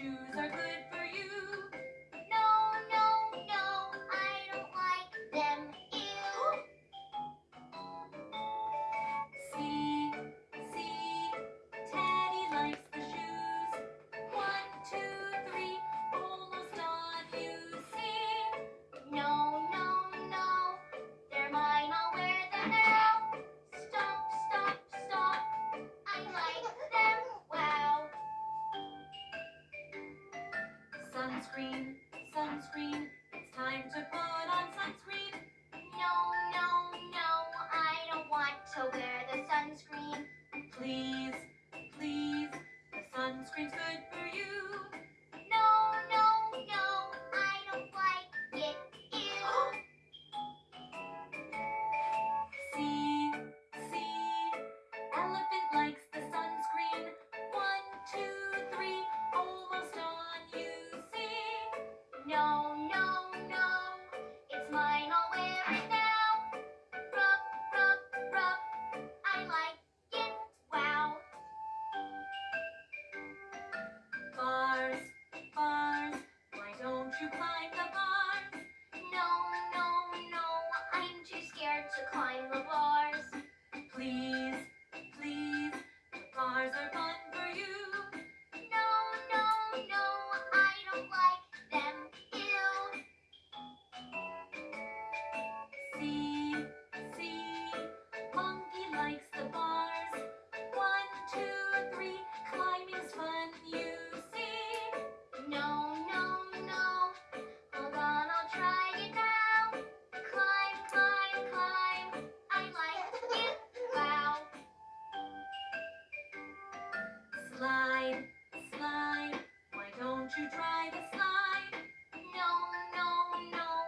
shoes are good Sunscreen, sunscreen, it's time to put on sunscreen. No, no, no, I don't want to wear the sunscreen. Please, please, the sunscreen's good.